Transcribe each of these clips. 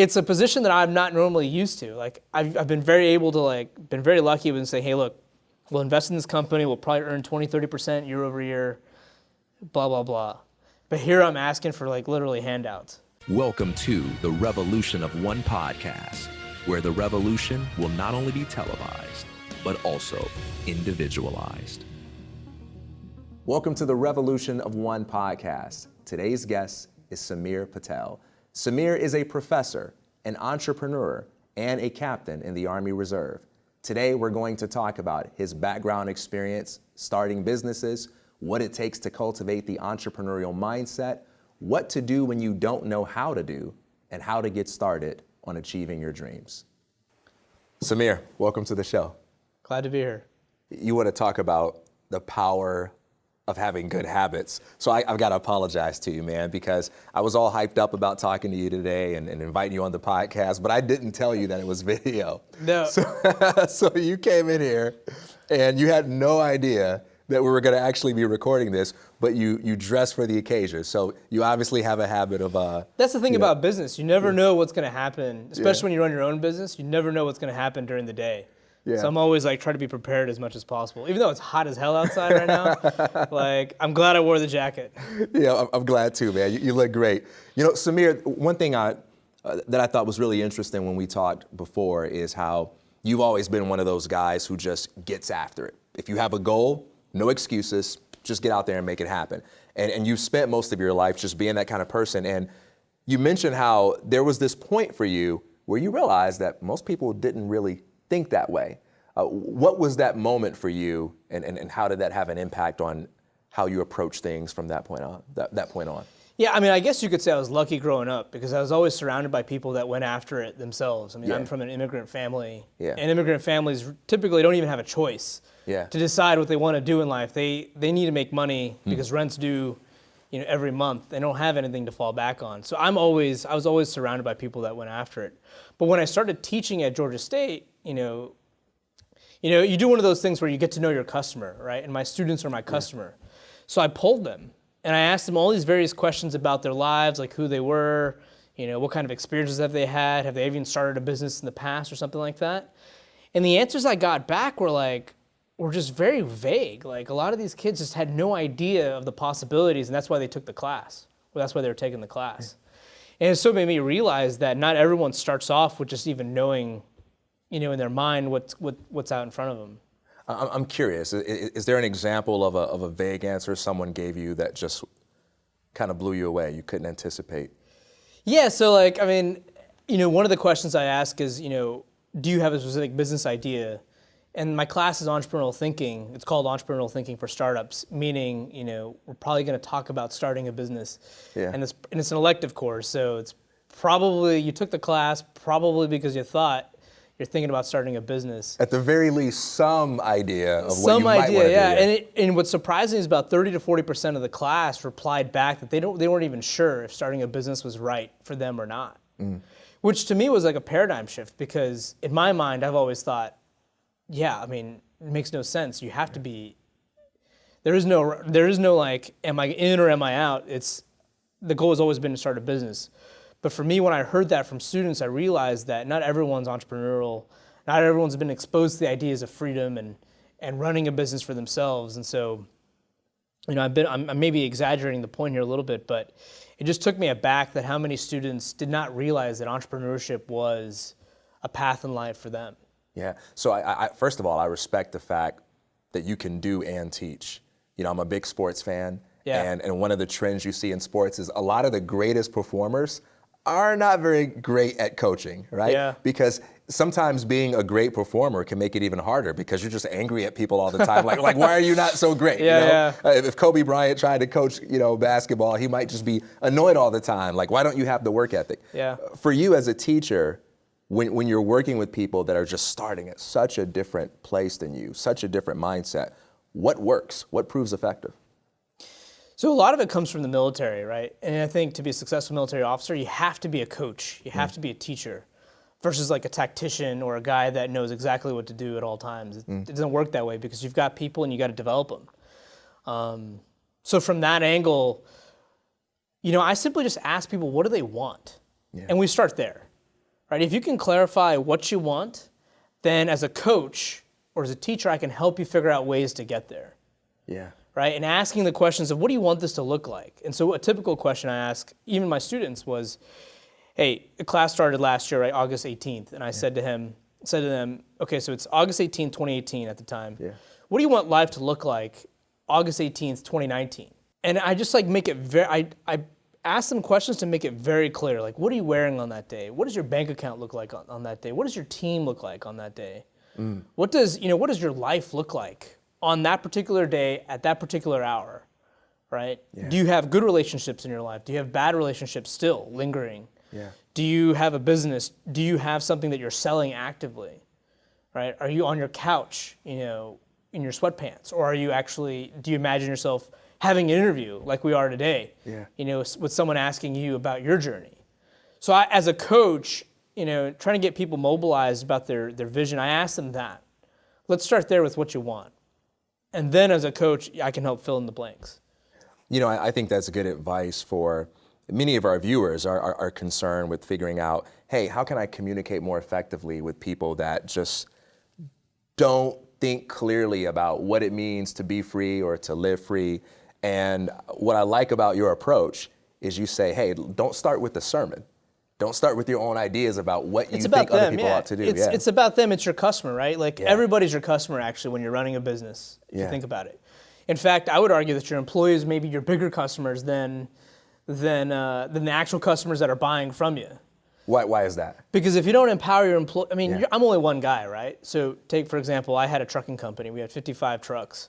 it's a position that I'm not normally used to. Like I've, I've been very able to like, been very lucky with say, hey, look, we'll invest in this company, we'll probably earn 20, 30% year over year, blah, blah, blah. But here I'm asking for like literally handouts. Welcome to the Revolution of One podcast, where the revolution will not only be televised, but also individualized. Welcome to the Revolution of One podcast. Today's guest is Samir Patel. Samir is a professor, an entrepreneur, and a captain in the Army Reserve. Today, we're going to talk about his background experience starting businesses, what it takes to cultivate the entrepreneurial mindset, what to do when you don't know how to do, and how to get started on achieving your dreams. Samir, welcome to the show. Glad to be here. You want to talk about the power of having good habits. So I, have got to apologize to you, man, because I was all hyped up about talking to you today and, and inviting you on the podcast, but I didn't tell you that it was video. No. So, so you came in here and you had no idea that we were going to actually be recording this, but you you dressed for the occasion. So you obviously have a habit of. Uh, That's the thing about know. business. You never yeah. know what's going to happen, especially yeah. when you run your own business. You never know what's going to happen during the day. Yeah. So I'm always like trying to be prepared as much as possible, even though it's hot as hell outside right now. like I'm glad I wore the jacket. Yeah, I'm glad too, man. You, you look great. You know, Samir, one thing I uh, that I thought was really interesting when we talked before is how you've always been one of those guys who just gets after it. If you have a goal, no excuses, just get out there and make it happen. And and you've spent most of your life just being that kind of person. And you mentioned how there was this point for you where you realized that most people didn't really think that way. Uh, what was that moment for you, and, and, and how did that have an impact on how you approach things from that point on? That, that point on? Yeah, I mean, I guess you could say I was lucky growing up because I was always surrounded by people that went after it themselves. I mean, yeah. I'm from an immigrant family, yeah. and immigrant families typically don't even have a choice yeah. to decide what they want to do in life. They they need to make money mm. because rent's due, you know, every month. They don't have anything to fall back on. So I'm always I was always surrounded by people that went after it. But when I started teaching at Georgia State, you know, you know, you do one of those things where you get to know your customer, right? And my students are my customer. Yeah. So I pulled them and I asked them all these various questions about their lives, like who they were, you know, what kind of experiences have they had? Have they even started a business in the past or something like that? And the answers I got back were like, were just very vague. Like a lot of these kids just had no idea of the possibilities, and that's why they took the class. Well, that's why they were taking the class. Yeah. And it so made me realize that not everyone starts off with just even knowing you know, in their mind what's, what, what's out in front of them. I'm curious, is there an example of a, of a vague answer someone gave you that just kind of blew you away, you couldn't anticipate? Yeah, so like, I mean, you know, one of the questions I ask is, you know, do you have a specific business idea? And my class is entrepreneurial thinking. It's called entrepreneurial thinking for startups, meaning, you know, we're probably going to talk about starting a business. Yeah. And it's, and it's an elective course, so it's probably, you took the class probably because you thought you're thinking about starting a business. At the very least, some idea of some what you idea, might want yeah. do. Some idea yeah and, it, and what's surprising is about 30 to 40 percent of the class replied back that they don't, they weren't even sure if starting a business was right for them or not. Mm. Which to me was like a paradigm shift because in my mind, I've always thought, yeah, I mean, it makes no sense. You have to be. There is no, there is no like, am I in or am I out? It's the goal has always been to start a business. But for me, when I heard that from students, I realized that not everyone's entrepreneurial. Not everyone's been exposed to the ideas of freedom and, and running a business for themselves. And so, you know, I've been, I'm, I'm maybe exaggerating the point here a little bit, but it just took me aback that how many students did not realize that entrepreneurship was a path in life for them. Yeah. So I, I, first of all, I respect the fact that you can do and teach. You know, I'm a big sports fan. Yeah. And, and one of the trends you see in sports is a lot of the greatest performers are not very great at coaching, right? Yeah. Because sometimes being a great performer can make it even harder because you're just angry at people all the time. like, like why are you not so great? Yeah, you know? yeah. Uh, if Kobe Bryant tried to coach, you know, basketball, he might just be annoyed all the time. Like, why don't you have the work ethic? Yeah. For you as a teacher, when, when you're working with people that are just starting at such a different place than you, such a different mindset, what works? What proves effective? So a lot of it comes from the military, right? And I think to be a successful military officer, you have to be a coach. You have mm. to be a teacher versus like a tactician or a guy that knows exactly what to do at all times. It, mm. it doesn't work that way because you've got people and you got to develop them. Um, so from that angle, you know, I simply just ask people, what do they want? Yeah. And we start there. right? If you can clarify what you want, then as a coach or as a teacher, I can help you figure out ways to get there. Yeah. Right? And asking the questions of what do you want this to look like? And so a typical question I ask even my students was, hey, class started last year, right, August 18th, and I yeah. said to him, said to them, okay, so it's August 18th, 2018 at the time. Yeah. What do you want life to look like August 18th, 2019? And I just like make it very, I, I ask them questions to make it very clear. Like, what are you wearing on that day? What does your bank account look like on, on that day? What does your team look like on that day? Mm. What does, you know, what does your life look like on that particular day at that particular hour? Right? Yeah. Do you have good relationships in your life? Do you have bad relationships still lingering? Yeah. Do you have a business? Do you have something that you're selling actively? Right? Are you on your couch, you know, in your sweatpants? Or are you actually, do you imagine yourself having an interview like we are today? Yeah. You know, with someone asking you about your journey. So I, as a coach, you know, trying to get people mobilized about their, their vision, I ask them that. Let's start there with what you want. And then as a coach, I can help fill in the blanks. You know, I, I think that's good advice for many of our viewers are, are, are, concerned with figuring out, hey, how can I communicate more effectively with people that just don't think clearly about what it means to be free or to live free? And what I like about your approach is you say, hey, don't start with the sermon. Don't start with your own ideas about what you it's think them, other people yeah. ought to do. It's, yeah. it's about them, it's your customer, right? Like yeah. everybody's your customer actually when you're running a business, if you think about it. In fact, I would argue that your employees may be your bigger customers than than, uh, than the actual customers that are buying from you. Why, why is that? Because if you don't empower your employee, I mean, yeah. I'm only one guy, right? So take, for example, I had a trucking company. We had 55 trucks,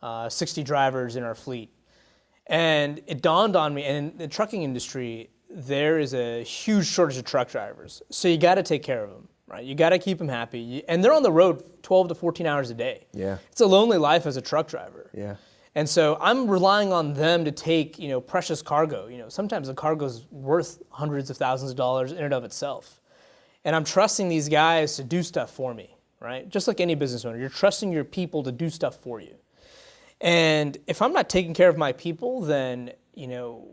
uh, 60 drivers in our fleet. And it dawned on me, and in the trucking industry, there is a huge shortage of truck drivers. So you got to take care of them, right? You got to keep them happy. And they're on the road 12 to 14 hours a day. Yeah. It's a lonely life as a truck driver. Yeah. And so I'm relying on them to take, you know, precious cargo. You know, sometimes the cargo is worth hundreds of thousands of dollars in and of itself. And I'm trusting these guys to do stuff for me, right? Just like any business owner, you're trusting your people to do stuff for you. And if I'm not taking care of my people, then, you know,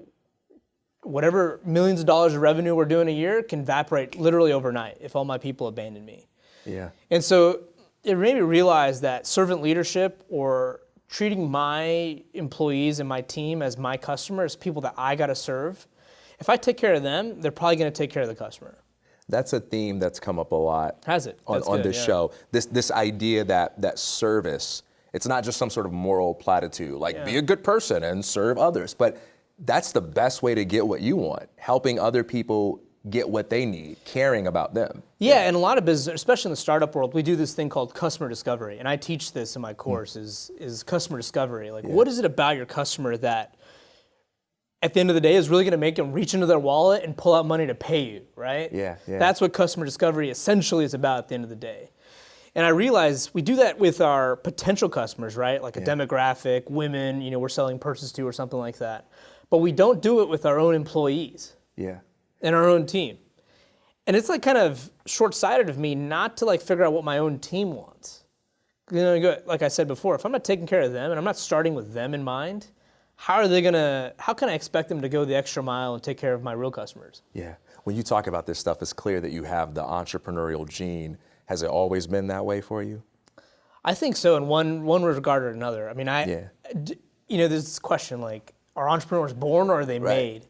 whatever millions of dollars of revenue we're doing a year can evaporate literally overnight if all my people abandon me. Yeah. And so it made me realize that servant leadership or treating my employees and my team as my customers, people that I got to serve, if I take care of them, they're probably going to take care of the customer. That's a theme that's come up a lot. Has it? On, on this yeah. show. This this idea that that service, it's not just some sort of moral platitude, like yeah. be a good person and serve others, but that's the best way to get what you want, helping other people get what they need, caring about them. Yeah, yeah, and a lot of business, especially in the startup world, we do this thing called customer discovery, and I teach this in my course. Is is customer discovery? Like, yeah. what is it about your customer that, at the end of the day, is really going to make them reach into their wallet and pull out money to pay you? Right? Yeah, yeah. That's what customer discovery essentially is about at the end of the day. And I realize we do that with our potential customers, right? Like a yeah. demographic, women, you know, we're selling purses to or something like that. But we don't do it with our own employees. Yeah and our own team. And it's like kind of short-sighted of me not to like figure out what my own team wants. You know, like I said before, if I'm not taking care of them and I'm not starting with them in mind, how are they gonna? How can I expect them to go the extra mile and take care of my real customers? Yeah. When you talk about this stuff, it's clear that you have the entrepreneurial gene. Has it always been that way for you? I think so, in one one regard or another. I mean, I, yeah. you know, there's this question like, are entrepreneurs born or are they right. made?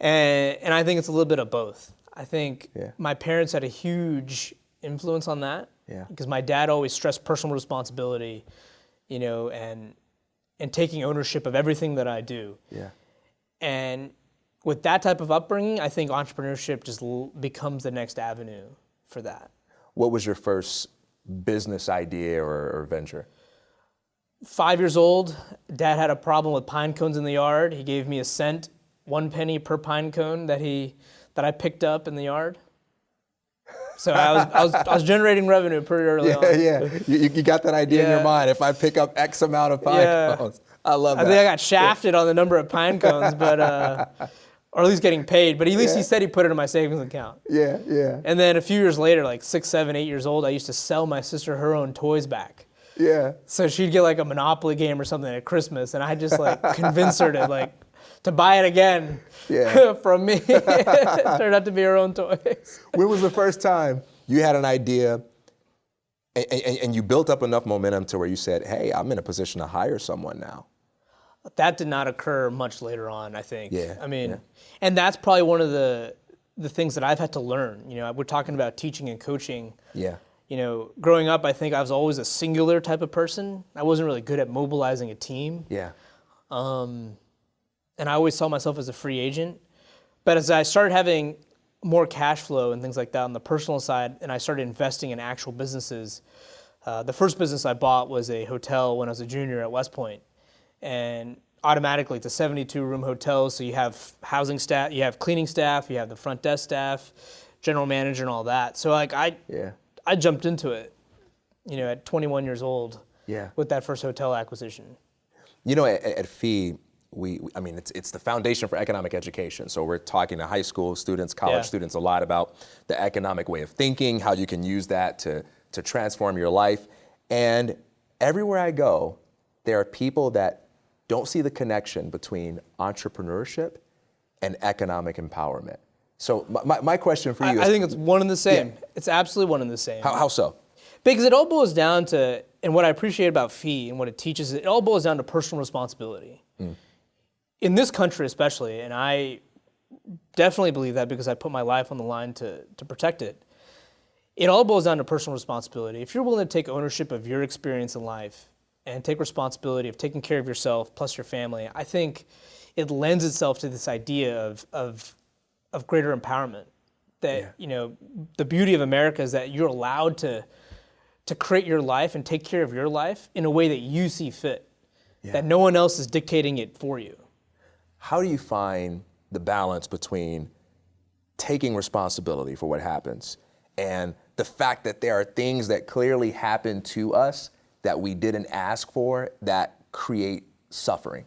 And, and I think it's a little bit of both. I think yeah. my parents had a huge influence on that. Yeah. Because my dad always stressed personal responsibility, you know, and and taking ownership of everything that I do. Yeah. And with that type of upbringing, I think entrepreneurship just l- becomes the next avenue for that. What was your first business idea or, or venture? Five years old, dad had a problem with pine cones in the yard. He gave me a cent one penny per pine cone that he that I picked up in the yard. So I was, I was, I was generating revenue pretty early yeah, on. Yeah, you, you got that idea yeah. in your mind. If I pick up X amount of pine yeah. cones, I love that. I think I got shafted on the number of pine cones, but uh, or at least getting paid. But at least yeah. he said he put it in my savings account. Yeah, yeah. And then a few years later, like six, seven, eight years old, I used to sell my sister her own toys back. Yeah. So she'd get like a Monopoly game or something at Christmas, and I just like convince her to like to buy it again yeah. from me. it turned out to be her own toys. when was the first time you had an idea and, and, and, you built up enough momentum to where you said, hey, I'm in a position to hire someone now? That did not occur much later on, I think. Yeah. I mean, yeah. and that's probably one of the the things that I've had to learn. You know, we're talking about teaching and coaching. Yeah. You know, growing up, I think I was always a singular type of person. I wasn't really good at mobilizing a team. Yeah. Um, and I always saw myself as a free agent. But as I started having more cash flow and things like that on the personal side, and I started investing in actual businesses, uh, the first business I bought was a hotel when I was a junior at West Point. And automatically it's a 72 room hotel, so you have housing staff, you have cleaning staff, you have the front desk staff, general manager and all that. So like I, yeah. I jumped into it, you know, at 21 years old yeah. with that first hotel acquisition. You know, at, at FEE, we, I mean, it's, it's the foundation for economic education. So we're talking to high school students, college yeah. students a lot about the economic way of thinking, how you can use that to, to transform your life. And everywhere I go, there are people that don't see the connection between entrepreneurship and economic empowerment. So my, my question for you I, is- I think it's one and the same. Yeah. It's absolutely one and the same. How, how so? Because it all boils down to, and what I appreciate about FEE and what it teaches, it all boils down to personal responsibility. Mm. In this country especially, and I definitely believe that because I put my life on the line to, to protect it, it all boils down to personal responsibility. If you're willing to take ownership of your experience in life and take responsibility of taking care of yourself plus your family, I think it lends itself to this idea of, of, of greater empowerment. That, yeah. you know, the beauty of America is that you're allowed to, to create your life and take care of your life in a way that you see fit, yeah. that no one else is dictating it for you. How do you find the balance between taking responsibility for what happens and the fact that there are things that clearly happen to us that we didn't ask for that create suffering?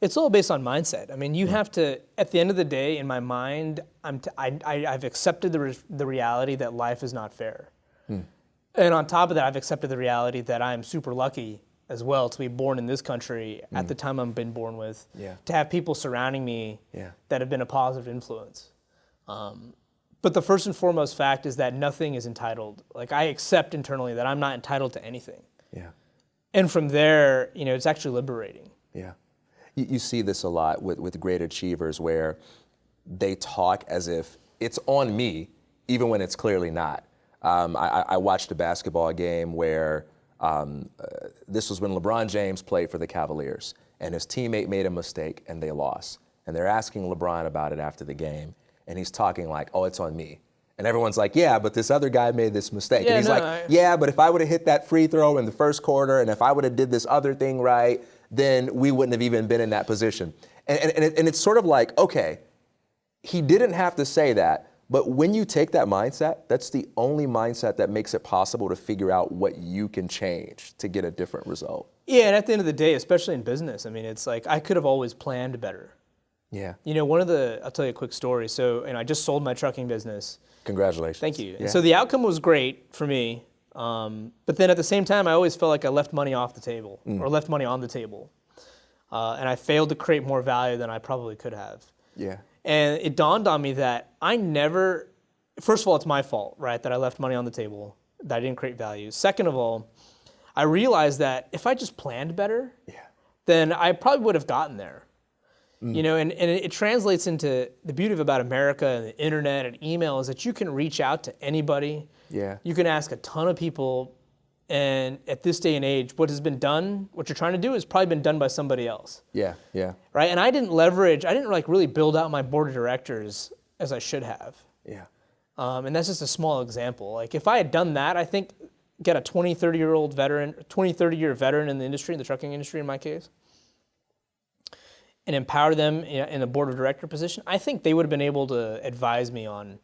It's all based on mindset. I mean, you have to, at the end of the day, in my mind, I'm t- I, I, I've accepted the, re- the reality that life is not fair. Mm. And on top of that, I've accepted the reality that I'm super lucky as well to be born in this country mm. at the time I've been born with, yeah. to have people surrounding me yeah. that have been a positive influence. Um, but the first and foremost fact is that nothing is entitled. Like I accept internally that I'm not entitled to anything. Yeah. And from there, you know, it's actually liberating. Yeah. You, you see this a lot with, with great achievers where they talk as if it's on me, even when it's clearly not. Um, I, I, watched a basketball game where um, uh, this was when LeBron James played for the Cavaliers, and his teammate made a mistake and they lost. And they're asking LeBron about it after the game, and he's talking like, "Oh, it's on me." And everyone's like, yeah, but this other guy made this mistake. Yeah, and he's no, like, yeah, but if I would have hit that free throw in the first quarter and if I would have did this other thing right, then we wouldn't have even been in that position. And, and, and, it, and it's sort of like, okay, he didn't have to say that, but when you take that mindset, that's the only mindset that makes it possible to figure out what you can change to get a different result. Yeah, and at the end of the day, especially in business, I mean, it's like I could have always planned better. Yeah. You know, one of the, I'll tell you a quick story. So, and I just sold my trucking business. Congratulations. Thank you. Yeah. So the outcome was great for me. Um, but then at the same time, I always felt like I left money off the table mm. or left money on the table. Uh, and I failed to create more value than I probably could have. Yeah. And it dawned on me that I never, first of all, it's my fault, right, that I left money on the table, that I didn't create value. Second of all, I realized that if I just planned better, yeah. then I probably would have gotten there. Mm. You know, and, and it translates into the beauty of about America and the internet and email is that you can reach out to anybody. Yeah. You can ask a ton of people. And at this day and age, what has been done, what you're trying to do, has probably been done by somebody else. Yeah, yeah. Right? And I didn't leverage, I didn't like really build out my board of directors as I should have. Yeah. Um, and that's just a small example. Like if I had done that, I think get a 20, 30 year old veteran, 20, 30 year veteran in the industry, in the trucking industry in my case, and empower them in a board of director position, I think they would have been able to advise me on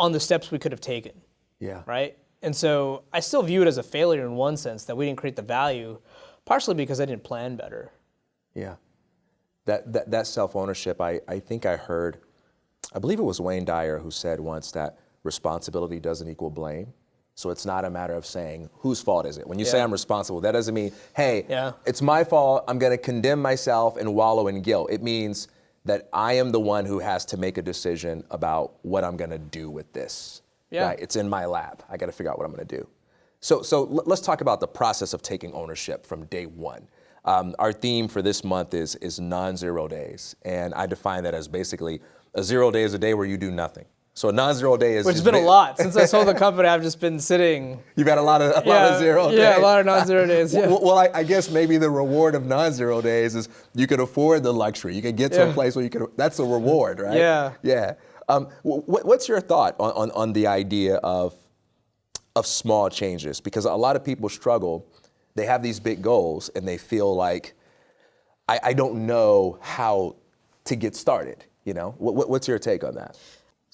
on the steps we could have taken. Yeah. Right? And so I still view it as a failure in one sense that we didn't create the value, partially because I didn't plan better. Yeah. That that, that self ownership, I, I think I heard, I believe it was Wayne Dyer who said once that responsibility doesn't equal blame. So it's not a matter of saying whose fault is it. When you yeah. say I'm responsible, that doesn't mean, hey, yeah. it's my fault. I'm going to condemn myself and wallow in guilt. It means that I am the one who has to make a decision about what I'm going to do with this. Yeah. Right? It's in my lap. I got to figure out what I'm going to do. So, so let's talk about the process of taking ownership from day one. Um, our theme for this month is, is non-zero days. And I define that as basically a zero day is a day where you do nothing. So a non-zero day is which has been a lot since I sold the company. I've just been sitting. You've had a lot of a yeah, lot of zero days. Yeah, a lot of non-zero days. Yeah. Well, well I, I, guess maybe the reward of non-zero days is you can afford the luxury. You can get to yeah. a place where you can. That's a reward, right? Yeah. Yeah. Um, what's your thought on, on, on the idea of of small changes because a lot of people struggle. They have these big goals and they feel like, I, I don't know how to get started. You know, what, what's your take on that?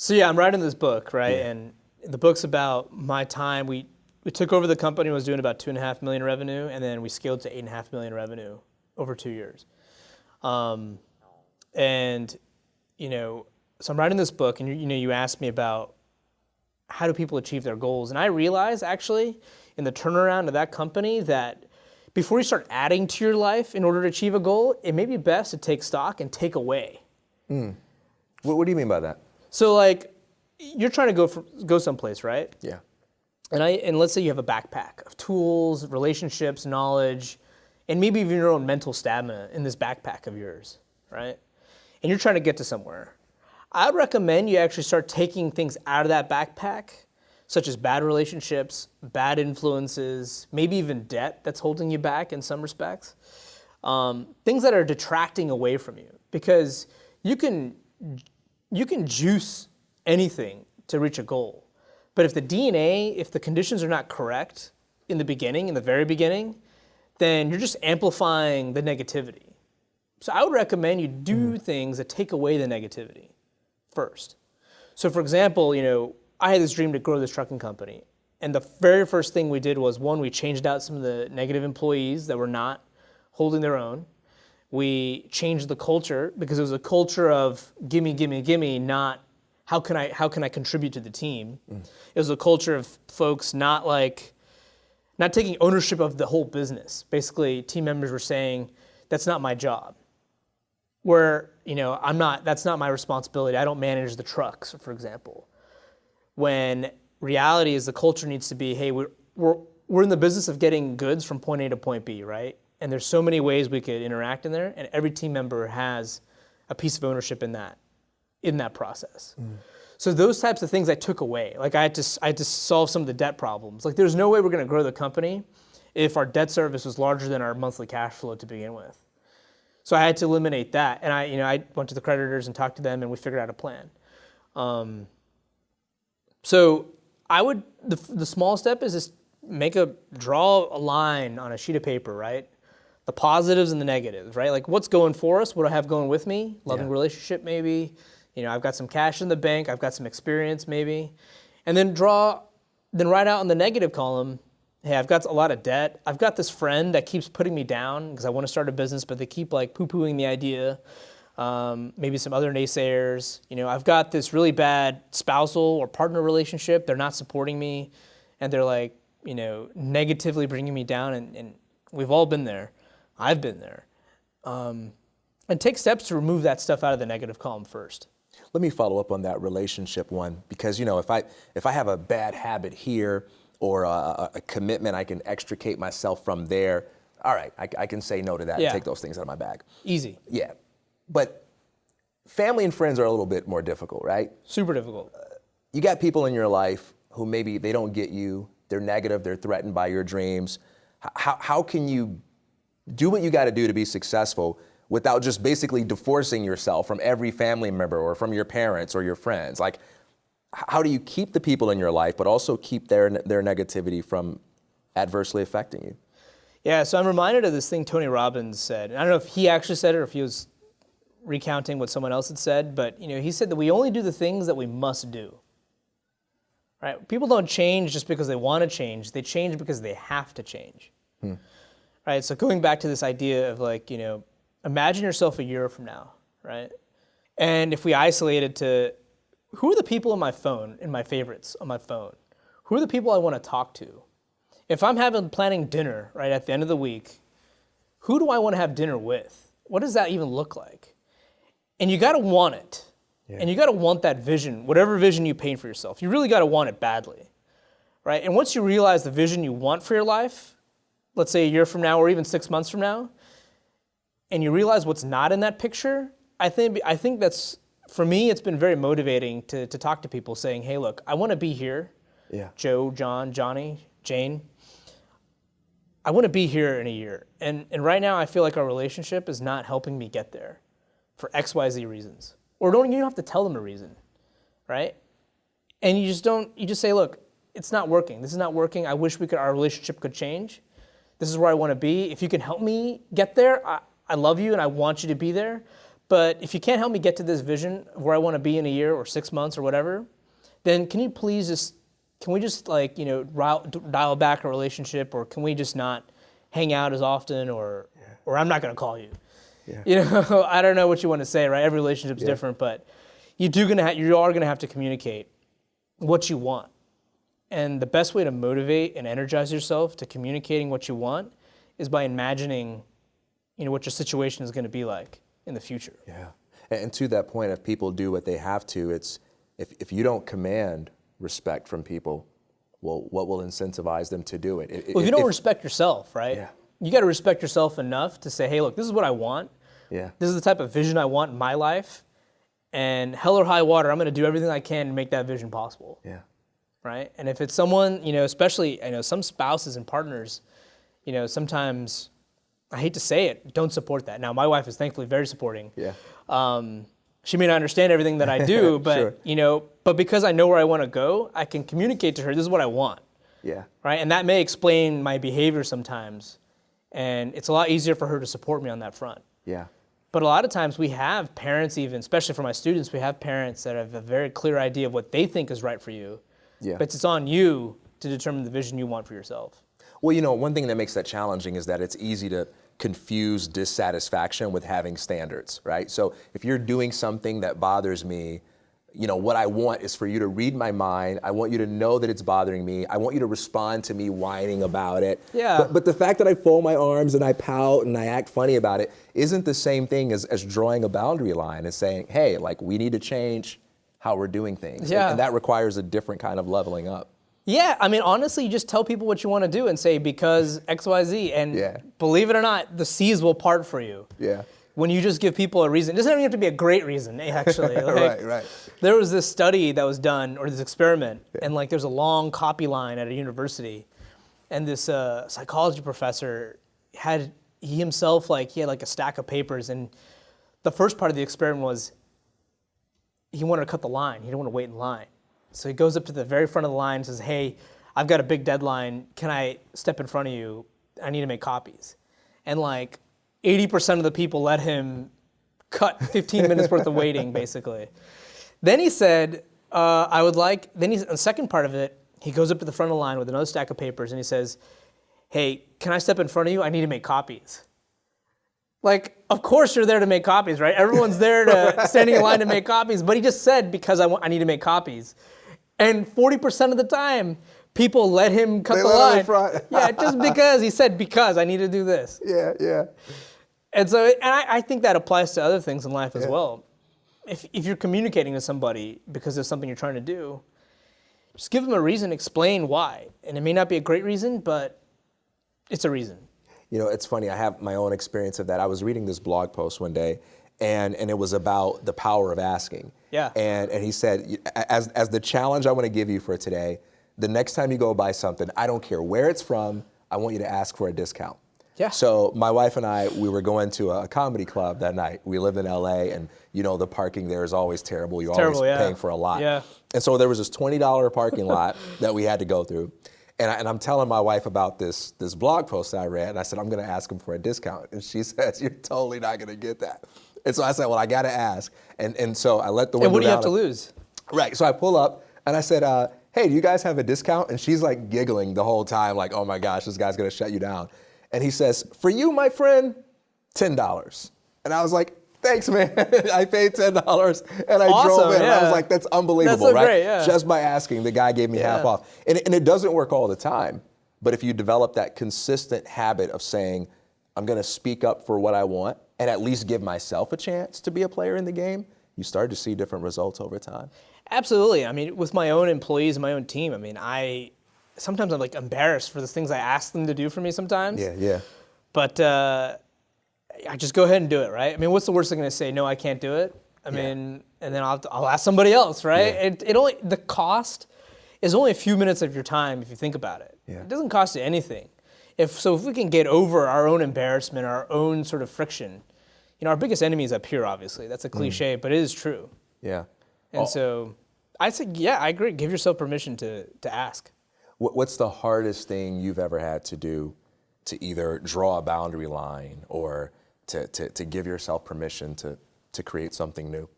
So yeah, I'm writing this book, right? Yeah. And the book's about my time. We we took over the company, was doing about two and a half million revenue, and then we scaled to eight and a half million revenue over two years. Um, and you know, so I'm writing this book, and you, you know, you asked me about how do people achieve their goals? And I realized actually in the turnaround of that company that before you start adding to your life in order to achieve a goal, it may be best to take stock and take away. Mm. What, what, do you mean by that? So like you're trying to go for, go someplace, right? Yeah. And I and let's say you have a backpack of tools, relationships, knowledge, and maybe even your own mental stamina in this backpack of yours, right? And you're trying to get to somewhere. I'd recommend you actually start taking things out of that backpack, such as bad relationships, bad influences, maybe even debt that's holding you back in some respects. Um, things that are detracting away from you, because you can you can juice anything to reach a goal, but if the DNA, if the conditions are not correct in the beginning, in the very beginning, then you're just amplifying the negativity. So I would recommend you do mm. things that take away the negativity first. So for example, you know, I had this dream to grow this trucking company. And the very first thing we did was one, we changed out some of the negative employees that were not holding their own. We changed the culture because it was a culture of gimme, gimme, gimme, not how can I how can I contribute to the team. Mm. It was a culture of folks not like not taking ownership of the whole business. Basically, team members were saying, that's not my job where you know I'm not that's not my responsibility. I don't manage the trucks, for example. When reality is the culture needs to be, hey, we're we're we're in the business of getting goods from point A to point B, right? And there's so many ways we could interact in there, and every team member has a piece of ownership in that in that process. Mm. So those types of things I took away. Like I had to I had to solve some of the debt problems. Like there's no way we're going to grow the company if our debt service was larger than our monthly cash flow to begin with. So I had to eliminate that, and I, you know, I went to the creditors and talked to them, and we figured out a plan. Um, so I would the the small step is just make a draw a line on a sheet of paper, right? The positives and the negatives, right? Like what's going for us, what I have going with me, loving yeah. relationship maybe. You know, I've got some cash in the bank, I've got some experience maybe, and then draw, then write out in the negative column hey, I've got a lot of debt. I've got this friend that keeps putting me down because I want to start a business, but they keep like poo-pooing the idea. Um, maybe some other naysayers. You know, I've got this really bad spousal or partner relationship. They're not supporting me, and they're like, you know, negatively bringing me down. And, and we've all been there. I've been there. Um, and take steps to remove that stuff out of the negative column first. Let me follow up on that relationship one because you know if I if I have a bad habit here or a, a, commitment, I can extricate myself from there. All right, I, I can say no to that yeah. and take those things out of my bag. Easy. Yeah. But family and friends are a little bit more difficult, right? Super difficult. Uh, you got people in your life who maybe they don't get you, they're negative, they're threatened by your dreams. How, how can you do what you got to do to be successful without just basically divorcing yourself from every family member or from your parents or your friends? Like, how do you keep the people in your life, but also keep their, their negativity from adversely affecting you? Yeah, so I'm reminded of this thing Tony Robbins said. And I don't know if he actually said it or if he was recounting what someone else had said, but you know, he said that we only do the things that we must do. Right? People don't change just because they want to change. They change because they have to change. Hmm. Right? So going back to this idea of like, you know, imagine yourself a year from now, right? And if we isolate it to who are the people on my phone, in my favorites on my phone? Who are the people I want to talk to? If I'm having planning dinner right at the end of the week, who do I want to have dinner with? What does that even look like? And you got to want it. Yeah. And you got to want that vision, whatever vision you paint for yourself. You really got to want it badly. Right? And once you realize the vision you want for your life, let's say a year from now or even 6 months from now, and you realize what's not in that picture, I think I think that's for me it's been very motivating to to talk to people saying, "Hey, look, I want to be here." Yeah. Joe, John, Johnny, Jane. I want to be here in a year. And and right now I feel like our relationship is not helping me get there for XYZ reasons. Or don't you don't have to tell them a reason. Right? And you just don't you just say, "Look, it's not working. This is not working. I wish we could our relationship could change. This is where I want to be. If you can help me get there, I, I love you and I want you to be there. But if you can't help me get to this vision of where I want to be in a year or six months or whatever, then can you please just, can we just like, you know, dial back a relationship or can we just not hang out as often or, yeah. or I'm not going to call you. Yeah. You know, I don't know what you want to say, right? Every relationship's yeah. different, but you do gonna ha- you are going to have to communicate what you want. And the best way to motivate and energize yourself to communicating what you want is by imagining you know, what your situation is going to be like in the future. Yeah. And to that point, if people do what they have to, it's if, if you don't command respect from people, well, what will incentivize them to do it? Well, if you don't if, respect yourself, right? Yeah. You got to respect yourself enough to say, hey, look, this is what I want. Yeah. This is the type of vision I want in my life. And hell or high water, I'm going to do everything I can to make that vision possible. Yeah. Right. And if it's someone, you know, especially, I know some spouses and partners, you know, sometimes I hate to say it, don't support that. Now, my wife is thankfully very supporting. Yeah. Um, she may not understand everything that I do, but sure. you know, but because I know where I want to go, I can communicate to her. This is what I want. Yeah. Right, and that may explain my behavior sometimes, and it's a lot easier for her to support me on that front. Yeah. But a lot of times we have parents, even especially for my students, we have parents that have a very clear idea of what they think is right for you. Yeah. But it's on you to determine the vision you want for yourself. Well, you know, one thing that makes that challenging is that it's easy to confuse dissatisfaction with having standards, right? So if you're doing something that bothers me, you know, what I want is for you to read my mind. I want you to know that it's bothering me. I want you to respond to me whining about it. Yeah. But, but the fact that I fold my arms and I pout and I act funny about it isn't the same thing as, as drawing a boundary line and saying, hey, like we need to change how we're doing things. Yeah. And, and that requires a different kind of leveling up. Yeah, I mean, honestly, you just tell people what you want to do and say because X, Y, Z, and yeah. believe it or not, the seas will part for you. Yeah. When you just give people a reason, it doesn't even have to be a great reason, actually. Like, right, right. There was this study that was done, or this experiment, yeah. and like there's a long copy line at a university, and this uh, psychology professor had he himself like he had like a stack of papers, and the first part of the experiment was he wanted to cut the line. He didn't want to wait in line. So he goes up to the very front of the line and says, hey, I've got a big deadline. Can I step in front of you? I need to make copies. And like 80% of the people let him cut 15 minutes worth of waiting, basically. Then he said, uh, I would like, then he's, the second part of it, he goes up to the front of the line with another stack of papers and he says, hey, can I step in front of you? I need to make copies. Like, of course you're there to make copies, right? Everyone's there to standing in line to make copies, but he just said because I, want, I need to make copies. And 40% of the time, people let him cut they the line. yeah, just because he said because I need to do this. Yeah, yeah. And so, and I, I think that applies to other things in life as yeah. well. If, if you're communicating with somebody because there's something you're trying to do, just give them a reason, explain why. And it may not be a great reason, but it's a reason. You know, it's funny, I have my own experience of that. I was reading this blog post one day, and, and it was about the power of asking. Yeah. And, and he said, as, as the challenge I want to give you for today, the next time you go buy something, I don't care where it's from, I want you to ask for a discount. Yeah. So my wife and I, we were going to a comedy club that night. We live in LA, and you know the parking there is always terrible. You're terrible, always yeah. paying for a lot. Yeah. And so there was this $20 parking lot that we had to go through. And, I, am telling my wife about this, this blog post I read, and I said, I'm going to ask him for a discount. And she says, You're totally not going to get that. And so I said, well, I got to ask. And, and so I let the window And what do you have to lose? Right. So I pull up and I said, uh, hey, do you guys have a discount? And she's like giggling the whole time, like, oh my gosh, this guy's going to shut you down. And he says, for you, my friend, $10. And I was like, thanks, man. I paid $10 and I awesome, drove in. Yeah. I was like, that's unbelievable, that's so right? Great, yeah. Just by asking, the guy gave me yeah. half off. And, and it doesn't work all the time. But if you develop that consistent habit of saying, I'm going to speak up for what I want, and at least give myself a chance to be a player in the game, you start to see different results over time. Absolutely. I mean, with my own employees and my own team, I mean, I sometimes I'm like embarrassed for the things I ask them to do for me sometimes. Yeah, yeah. But uh, I just go ahead and do it, right? I mean, what's the worst thing going to say? No, I can't do it. I yeah. mean, and then I'll, I'll ask somebody else, right? Yeah. It, it only the cost is only a few minutes of your time if you think about it. Yeah. It doesn't cost you anything. If so, if we can get over our own embarrassment, our own sort of friction, you know, our biggest enemy is up here. Obviously, that's a mm. cliche, mm. but it is true. Yeah. And oh. so, I say, yeah, I agree. Give yourself permission to to ask. What's the hardest thing you've ever had to do to either draw a boundary line or to, to, to give yourself permission to, to create something new?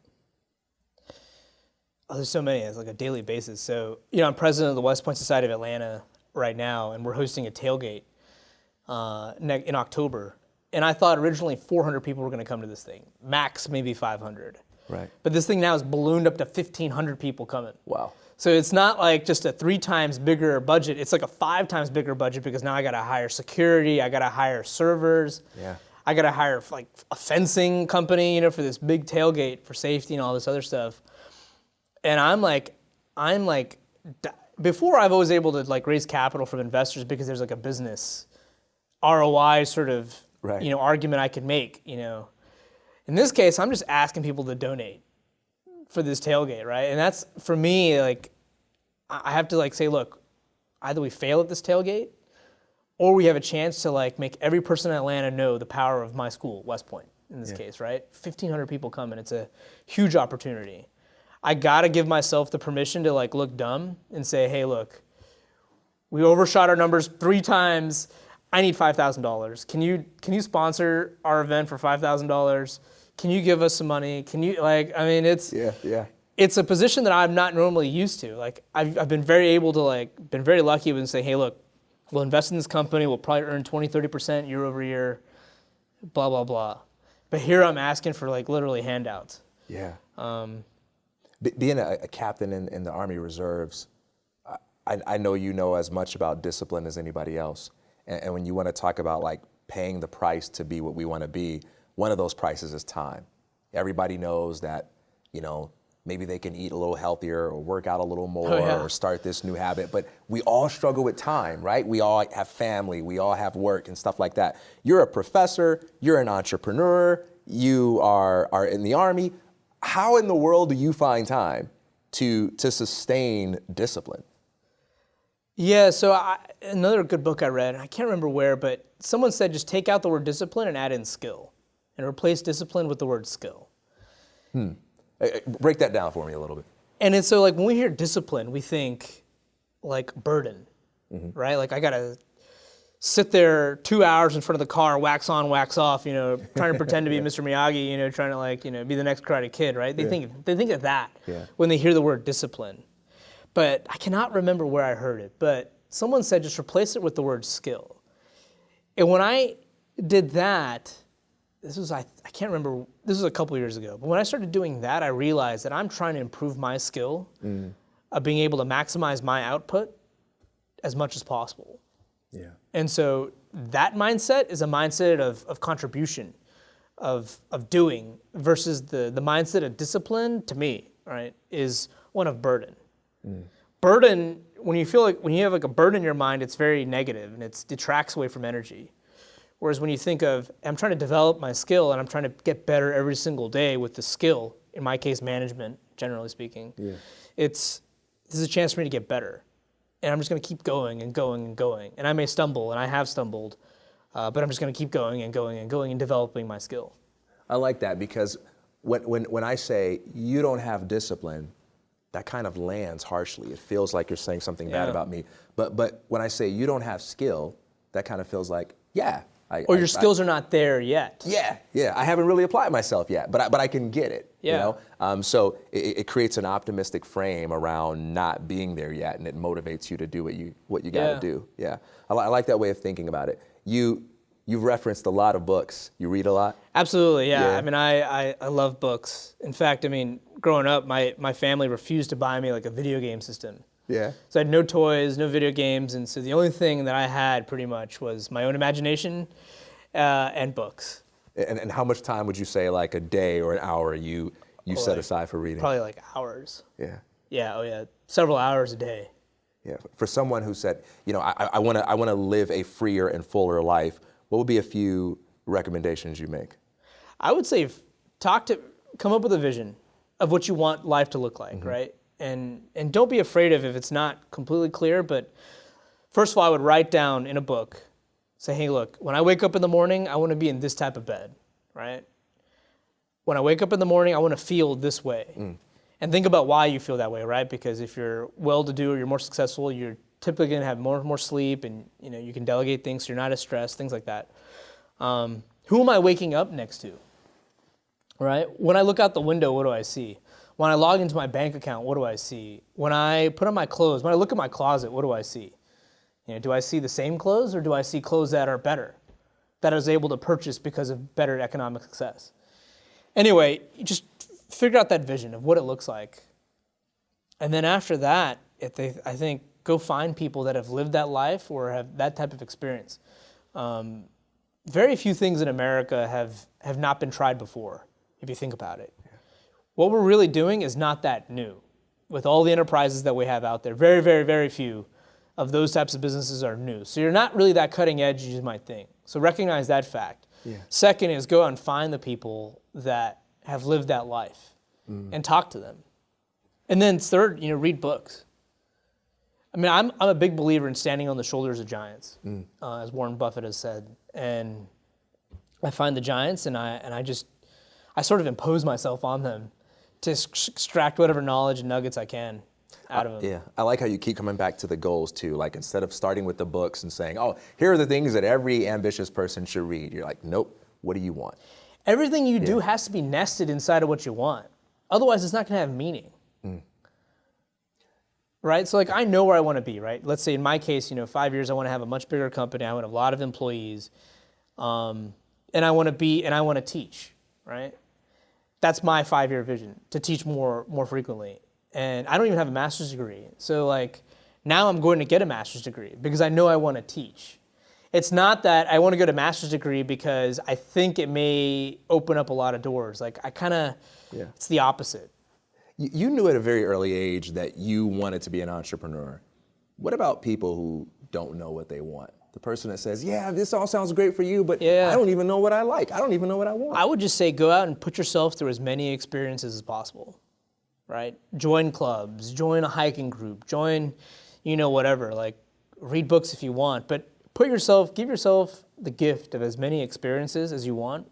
Oh, there's so many. It's like a daily basis. So, you know, I'm president of the West Point Society of Atlanta right now, and we're hosting a tailgate uh, in October. And I thought originally 400 people were going to come to this thing, max maybe 500. Right. But this thing now is ballooned up to 1,500 people coming. Wow. So it's not like just a three times bigger budget. It's like a five times bigger budget because now I got to hire security, I got to hire servers. Yeah. I got to hire like a fencing company, you know, for this big tailgate for safety and all this other stuff. And I'm like, I'm like, before I've always able to like raise capital from investors because there's like a business ROI sort of, right. you know, argument I could make, you know. In this case, I'm just asking people to donate for this tailgate, right? And that's for me like I have to like say, look, either we fail at this tailgate or we have a chance to like make every person in Atlanta know the power of my school, West Point in this yeah. case, right? 1500 people come and it's a huge opportunity. I got to give myself the permission to like look dumb and say, "Hey, look, we overshot our numbers 3 times. I need $5,000. Can you can you sponsor our event for $5,000?" can you give us some money? Can you like? I mean, it's yeah, yeah. It's a position that I'm not normally used to. Like I've, I've been very able to like been very lucky with say, hey, look, we'll invest in this company. We'll probably earn 20, 30 percent year over year. Blah blah blah. But here I'm asking for like literally handouts. Yeah. Um, Be- being a, a, captain in, in the Army Reserves, I, I know you know as much about discipline as anybody else. And, and when you want to talk about like paying the price to be what we want to be, one of those prices is time. Everybody knows that, you know, maybe they can eat a little healthier or work out a little more oh, yeah. or start this new habit. But we all struggle with time, right? We all have family, we all have work and stuff like that. You're a professor, you're an entrepreneur, you are, are in the army. How in the world do you find time to, to sustain discipline? Yeah, so I, another good book I read, I can't remember where, but someone said just take out the word discipline and add in skill and replace discipline with the word skill. Hmm. Break that down for me a little bit. And it's so like when we hear discipline, we think like burden, mm-hmm. right? Like I gotta sit there two hours in front of the car, wax on, wax off, you know, trying to pretend to be Mr. Miyagi, you know, trying to like, you know, be the next Karate Kid, right? They yeah. think they think of that yeah. when they hear the word discipline. But I cannot remember where I heard it, but someone said just replace it with the word skill. And when I did that, this was I, I can't remember this was a couple years ago but when i started doing that i realized that i'm trying to improve my skill mm. of being able to maximize my output as much as possible yeah and so that mindset is a mindset of, of contribution of, of doing versus the, the mindset of discipline to me right is one of burden mm. burden when you feel like when you have like a burden in your mind it's very negative and it detracts away from energy Whereas when you think of, I'm trying to develop my skill and I'm trying to get better every single day with the skill, in my case, management, generally speaking, yeah. it's, this is a chance for me to get better. And I'm just going to keep going and going and going. And I may stumble, and I have stumbled, uh, but I'm just going to keep going and going and going and developing my skill. I like that because when, when, when I say you don't have discipline, that kind of lands harshly. It feels like you're saying something yeah. bad about me. But, but when I say you don't have skill, that kind of feels like, yeah, I, or your I, skills I, are not there yet. Yeah, yeah. I haven't really applied myself yet, but I, but I can get it. Yeah. You know? Um, so it, it, creates an optimistic frame around not being there yet, and it motivates you to do what you what you got to yeah. do. Yeah. I, I like that way of thinking about it. You you've referenced a lot of books. You read a lot. Absolutely. Yeah. yeah. I mean, I, I I love books. In fact, I mean, growing up, my my family refused to buy me like a video game system. Yeah. So I had no toys, no video games, and so the only thing that I had pretty much was my own imagination uh, and books. And, and how much time would you say, like a day or an hour, you you set like, aside for reading? Probably like hours. Yeah. Yeah. Oh yeah. Several hours a day. Yeah. For someone who said, you know, I want to I want to live a freer and fuller life, what would be a few recommendations you make? I would say talk to come up with a vision of what you want life to look like, mm-hmm. right? And and don't be afraid of if it's not completely clear, but first of all, I would write down in a book, say, hey, look, when I wake up in the morning, I want to be in this type of bed, right? When I wake up in the morning, I want to feel this way. Mm. And think about why you feel that way, right? Because if you're well-to-do or you're more successful, you're typically going to have more more sleep, and you know you can delegate things, so you're not as stressed, things like that. Um, who am I waking up next to? Right? When I look out the window, what do I see? When I log into my bank account, what do I see? When I put on my clothes, when I look at my closet, what do I see? You know, do I see the same clothes or do I see clothes that are better, that I was able to purchase because of better economic success? Anyway, you just figure out that vision of what it looks like. And then after that, if they, I think go find people that have lived that life or have that type of experience. Um, very few things in America have, have not been tried before, if you think about it. What we're really doing is not that new. With all the enterprises that we have out there, very, very, very few of those types of businesses are new. So you're not really that cutting edge as you might think. So recognize that fact. Yeah. Second is go out and find the people that have lived that life mm. and talk to them. And then third, you know, read books. I mean, I'm, I'm a big believer in standing on the shoulders of giants, mm. uh, as Warren Buffett has said. And I find the giants and I, and I just, I sort of impose myself on them to extract whatever knowledge and nuggets I can out of them. Yeah, I like how you keep coming back to the goals too. Like instead of starting with the books and saying, oh, here are the things that every ambitious person should read, you're like, nope, what do you want? Everything you yeah. do has to be nested inside of what you want. Otherwise, it's not going to have meaning. Mm right? So like I know where I want to be, right? Let's say in my case, you know, five years I want to have a much bigger company. I want a lot of employees, um, and I want to be and I want to teach, right? That's my five-year vision to teach more more frequently. And I don't even have a master's degree, so like now I'm going to get a master's degree because I know I want to teach. It's not that I want to go to master's degree because I think it may open up a lot of doors. Like I kind of, yeah. it's the opposite you knew at a very early age that you wanted to be an entrepreneur. What about people who don't know what they want? The person that says, yeah, this all sounds great for you, but yeah. I don't even know what I like. I don't even know what I want. I would just say go out and put yourself through as many experiences as possible, right? Join clubs, join a hiking group, join, you know, whatever. Like, read books if you want, but put yourself, give yourself the gift of as many experiences as you want,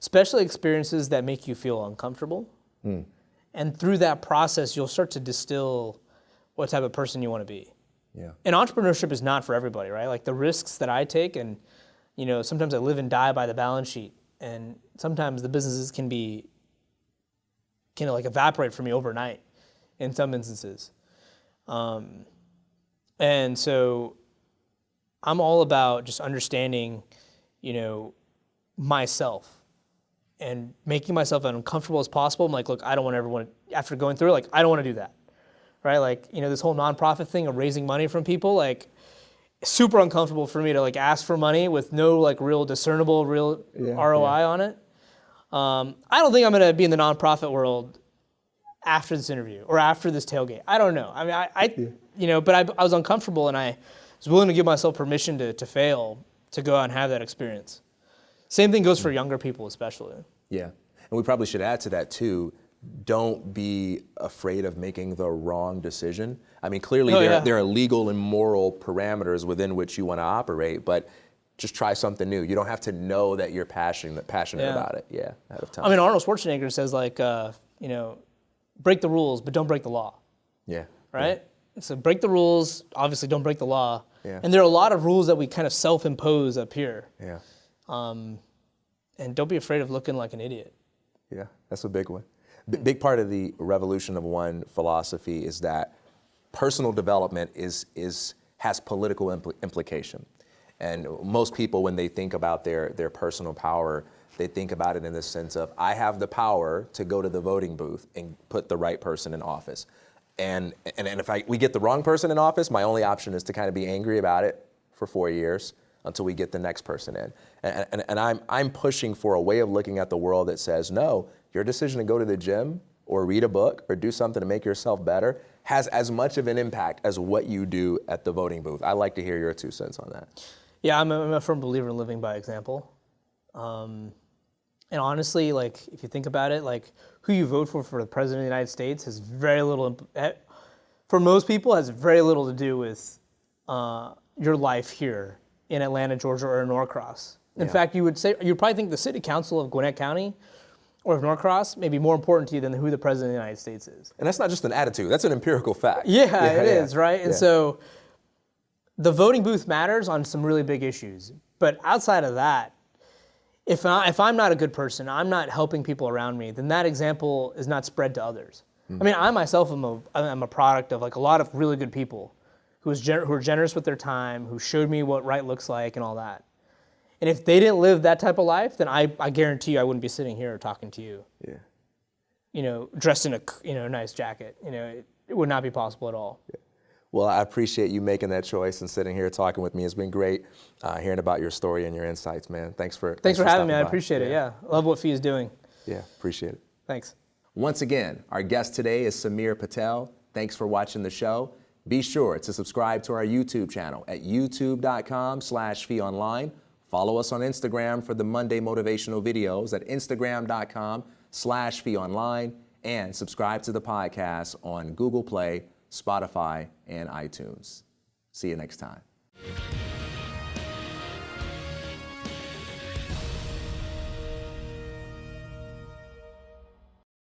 especially experiences that make you feel uncomfortable. Mm. And through that process, you'll start to distill what type of person you want to be. Yeah. And entrepreneurship is not for everybody, right? Like the risks that I take, and you know, sometimes I live and die by the balance sheet, and sometimes the businesses can be can like evaporate for me overnight, in some instances. Um, and so, I'm all about just understanding, you know, myself and making myself as uncomfortable as possible. I'm like, look, I don't want everyone, after going through it, like, I don't want to do that. Right? Like, you know, this whole nonprofit thing of raising money from people, like, super uncomfortable for me to like ask for money with no like real discernible, real yeah, ROI yeah. on it. Um, I don't think I'm going to be in the nonprofit world after this interview or after this tailgate. I don't know. I mean, I, I yeah. you know, but I, I was uncomfortable and I was willing to give myself permission to, to fail to go out and have that experience. Same thing goes for younger people, especially. Yeah. And we probably should add to that too. Don't be afraid of making the wrong decision. I mean, clearly oh, there, yeah. there are legal and moral parameters within which you want to operate, but just try something new. You don't have to know that you're passionate passionate yeah. about it. Yeah, ahead of time. I mean, Arnold Schwarzenegger says like, uh, you know, break the rules, but don't break the law. Yeah. Right. Yeah. So break the rules. Obviously, don't break the law. Yeah. And there are a lot of rules that we kind of self-impose up here. Yeah. Um, and don't be afraid of looking like an idiot. Yeah, that's a big one. B- big part of the revolution of one philosophy is that personal development is, is, has political impl- implication. And most people, when they think about their, their personal power, they think about it in the sense of, I have the power to go to the voting booth and put the right person in office. And, and, and if I, we get the wrong person in office, my only option is to kind of be angry about it for four years until we get the next person in. And, and, and I'm, I'm pushing for a way of looking at the world that says, no, your decision to go to the gym or read a book or do something to make yourself better has as much of an impact as what you do at the voting booth. I'd like to hear your two cents on that. Yeah, I'm a, I'm a firm believer in living by example. Um, and honestly, like if you think about it, like who you vote for for the president of the United States has very little, eh, for most people, has very little to do with uh, your life here in Atlanta, Georgia, or in Norcross. In yeah. fact, you would say you'd probably think the city council of Gwinnett County or of Norcross may be more important to you than who the president of the United States is. And that's not just an attitude; that's an empirical fact. Yeah, yeah it yeah. is, right? And so, the voting booth matters on some really big issues. But outside of that, if, I, if I'm not a good person, I'm not helping people around me, then that example is not spread to others. Mm-hmm. I mean, I myself am a, I'm a product of like a lot of really good people who, was gener- who are generous with their time, who showed me what right looks like and all that. And if they didn't live that type of life, then I, I guarantee you I wouldn't be sitting here talking to you. Yeah. You know, dressed in a you know nice jacket. You know, it, it would not be possible at all. Yeah. Well, I appreciate you making that choice and sitting here talking with me. It's been great uh, hearing about your story and your insights, man. Thanks for thanks, thanks for, for having me. I appreciate it. Yeah, love what Fee is doing. Yeah, appreciate it. Thanks. Once again, our guest today is Samir Patel. Thanks for watching the show. Be sure to subscribe to our YouTube channel at youtube.com slash feeonline. Follow us on Instagram for the Monday motivational videos at instagram.com slash feeonline and subscribe to the podcast on Google Play, Spotify, and iTunes. See you next time.